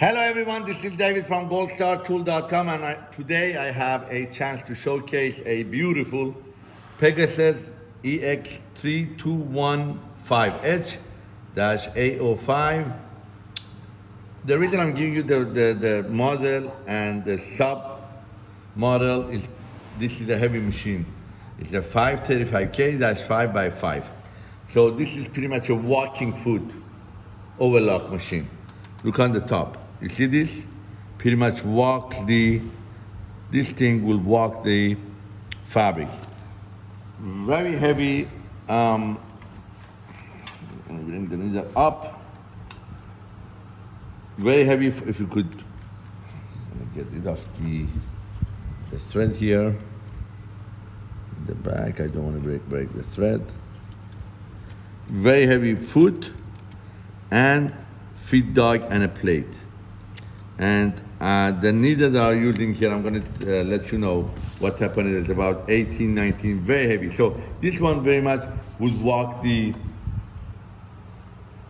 Hello everyone, this is David from goldstartool.com and I, today I have a chance to showcase a beautiful Pegasus EX3215H-A05. The reason I'm giving you the, the, the model and the sub model is this is a heavy machine. It's a 535K-5x5. So this is pretty much a walking foot overlock machine. Look on the top. You see this? Pretty much walks the, this thing will walk the fabric. Very heavy, um, bring the needle up. Very heavy, if, if you could get rid of the, the thread here. In The back, I don't want to break, break the thread. Very heavy foot and feed dog and a plate. And uh, the needle that I'm using here, I'm gonna uh, let you know what happened. It's about 18, 19, very heavy. So this one very much would walk the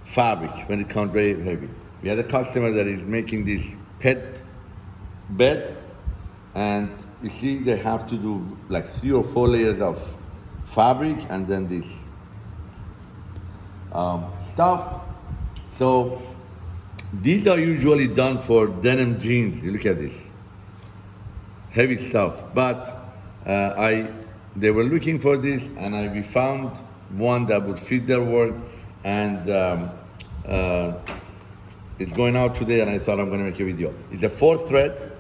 fabric when it comes very heavy. We had a customer that is making this pet bed and you see they have to do like three or four layers of fabric and then this um, stuff. So these are usually done for denim jeans. You look at this, heavy stuff. But uh, I, they were looking for this, and I we found one that would fit their work, and um, uh, it's going out today. And I thought I'm going to make a video. It's a four thread.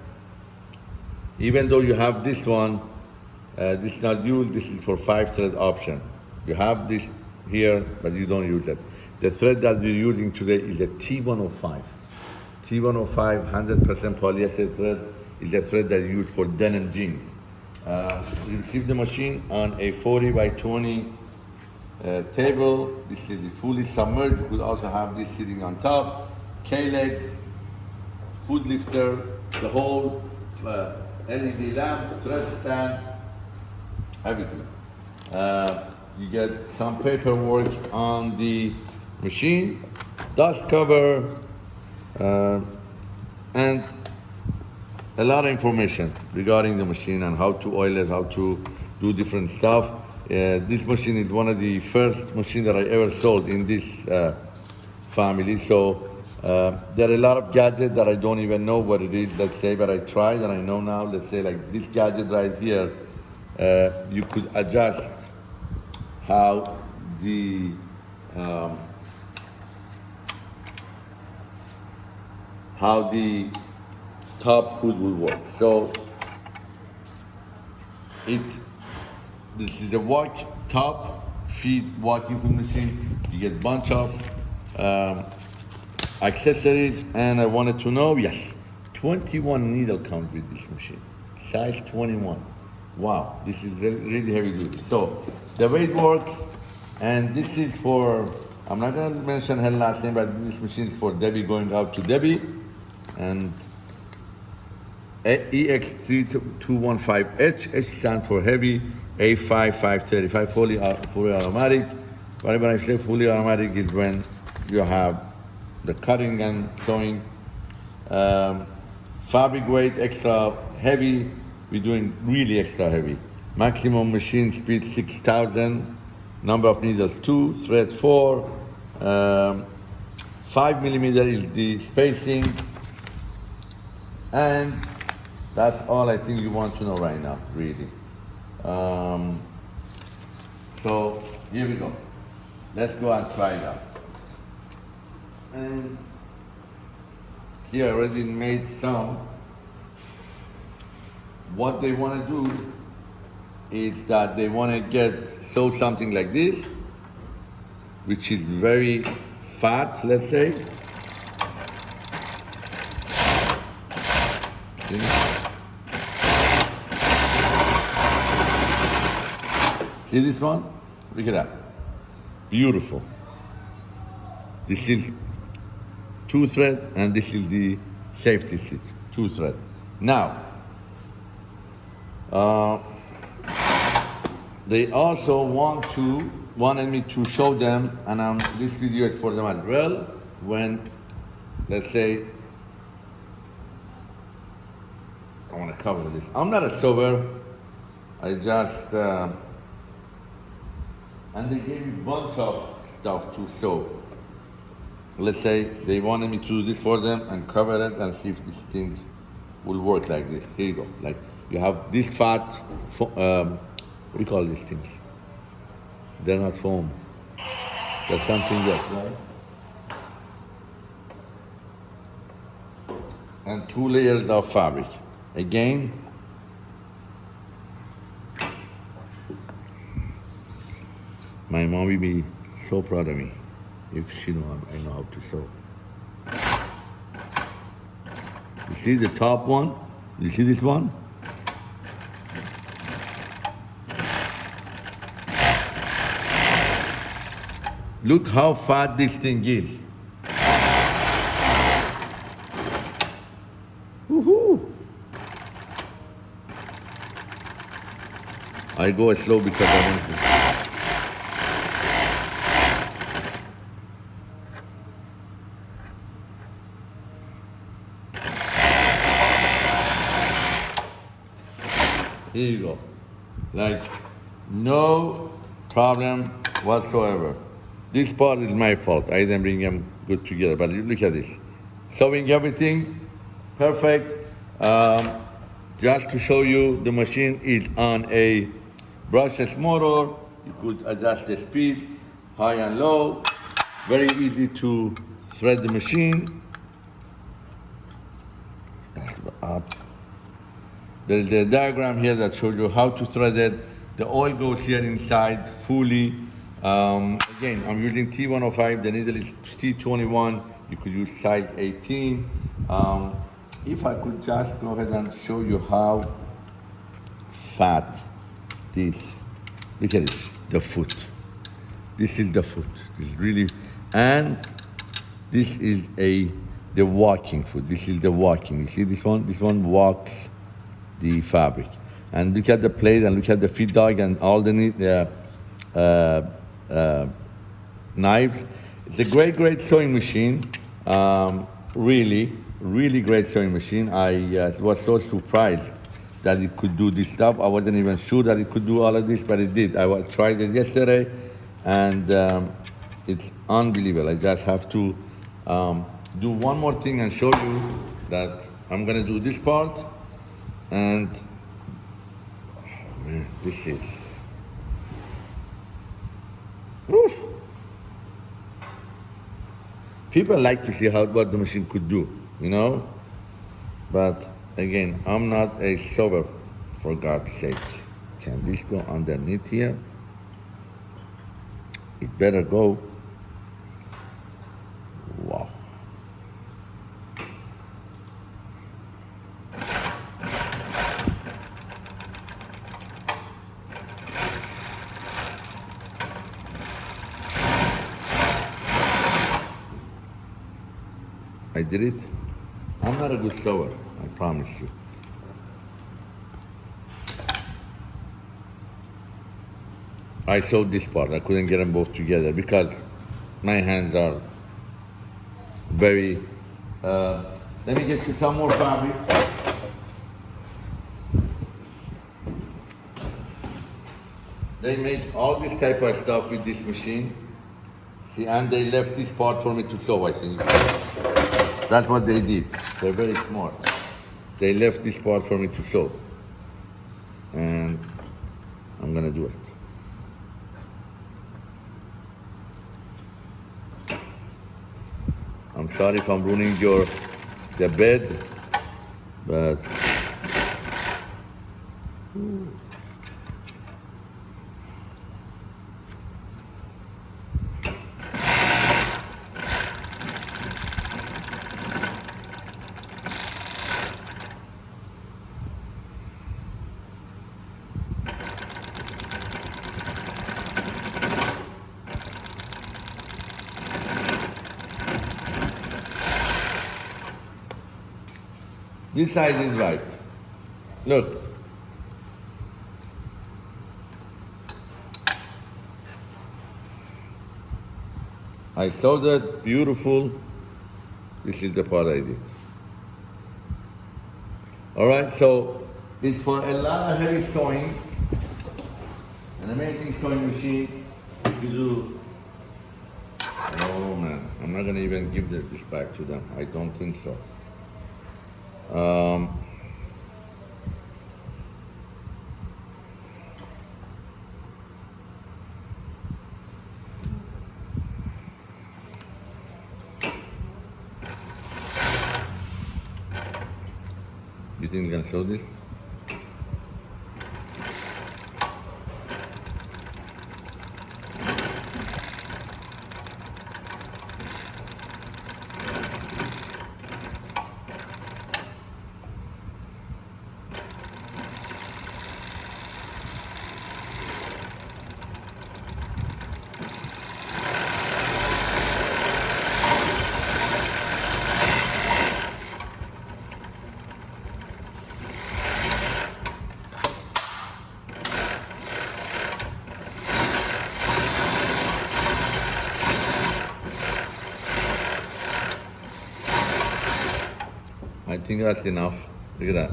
Even though you have this one, uh, this is not used. This is for five thread option. You have this here, but you don't use it. The thread that we're using today is a T105. T105 100% polyester thread is a thread that you use for denim jeans. Uh, we received the machine on a 40 by 20 uh, table. This is fully submerged. Could also have this sitting on top. K-leg, foot lifter, the whole uh, LED lamp, thread stand, everything. Uh, you get some paperwork on the machine, dust cover, uh, and a lot of information regarding the machine and how to oil it, how to do different stuff. Uh, this machine is one of the first machines that I ever sold in this uh, family. So uh, there are a lot of gadgets that I don't even know what it is, let's say, but I tried and I know now, let's say like this gadget right here, uh, you could adjust how the um, how the top foot will work. So it this is the walk top feed walking foot machine. You get bunch of um, accessories, and I wanted to know yes, 21 needle comes with this machine, size 21. Wow, this is really, really heavy duty. So the way it works, and this is for I'm not gonna mention her last name, but this machine is for Debbie going out to Debbie and EX3215H, H stands for heavy, A5535, fully, fully automatic. Whenever I say fully automatic is when you have the cutting and sewing. Um, fabric weight extra heavy, we're doing really extra heavy. Maximum machine speed 6,000, number of needles two, thread four, um, five millimeter is the spacing, and that's all I think you want to know right now, really. Um, so here we go. Let's go and try it out. And here I already made some. What they want to do is that they want to get sew something like this, which is very fat, let's say. See this one? Look at that. Beautiful. This is two thread and this is the safety stitch, two thread. Now, uh, they also want to wanted me to show them, and this video is for them as well. When, let's say, I want to cover this. I'm not a sewer. I just, uh, and they gave me bunch of stuff to sew. Let's say they wanted me to do this for them and cover it and see if these things will work like this. Here you go. Like you have this fat, um, what do you call these things? They're not foam. There's something else, right? And two layers of fabric. Again, my mom will be so proud of me if she know I know how to sew. You see the top one? You see this one? Look how fat this thing is. Woohoo! I go slow because I want to. Here you go. Like, no problem whatsoever. This part is my fault. I didn't bring them good together, but look at this. Sewing everything, perfect. Um, just to show you, the machine is on a brushless motor. You could adjust the speed, high and low. Very easy to thread the machine. Up. There's a diagram here that shows you how to thread it. The oil goes here inside fully. Um, again, I'm using T105, the needle is T21. You could use size 18. Um, if I could just go ahead and show you how fat this, look at this, the foot. This is the foot, this is really, and this is a, the walking foot. This is the walking, you see this one? This one walks the fabric. And look at the plate and look at the feed dog and all the uh, uh, uh, knives. It's a great, great sewing machine. Um, really, really great sewing machine. I uh, was so surprised that it could do this stuff. I wasn't even sure that it could do all of this, but it did. I was, tried it yesterday, and um, it's unbelievable. I just have to um, do one more thing and show you that I'm gonna do this part, and oh man, this is. People like to see how what the machine could do, you know? But again, I'm not a sewer, for God's sake. Can this go underneath here? It better go. Wow. I did it. I'm not a good sewer, I promise you. I sewed this part. I couldn't get them both together because my hands are very. Uh, let me get you some more fabric. They make all this type of stuff with this machine. See, and they left this part for me to sew, I think. That's what they did. They're very smart. They left this part for me to sew. And I'm gonna do it. I'm sorry if I'm ruining your the bed, but this side is right. Look. I saw that beautiful. This is the part I did. All right, so it's for a lot of heavy sewing. An amazing sewing machine. If you do. Oh man, I'm not gonna even give this back to them. I don't think so. Um, you think you're gonna show this? Think that's enough. Look at that.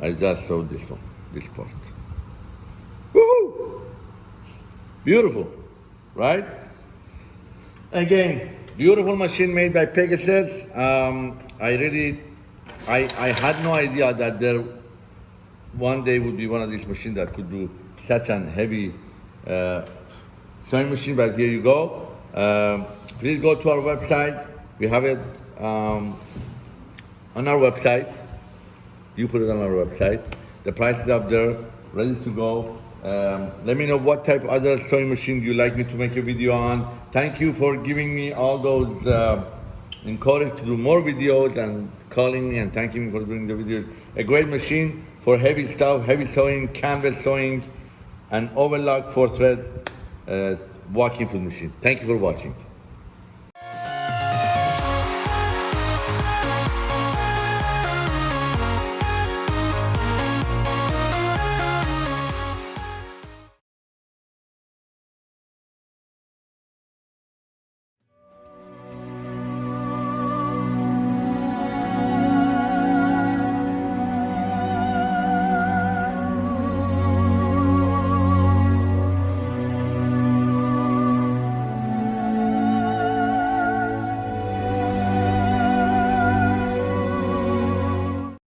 I just showed this one, this part. Woohoo! Beautiful, right? Again, beautiful machine made by Pegasus. Um, I really, I, I had no idea that there one day would be one of these machines that could do such an heavy uh, sewing machine. But here you go. Um, please go to our website. We have it um, on our website. You put it on our website. The price is up there, ready to go. Um, let me know what type of other sewing machine you like me to make a video on. Thank you for giving me all those uh, to do more videos and calling me and thanking me for doing the videos. A great machine for heavy stuff, heavy sewing, canvas sewing, and overlock four thread uh, walking foot machine. Thank you for watching.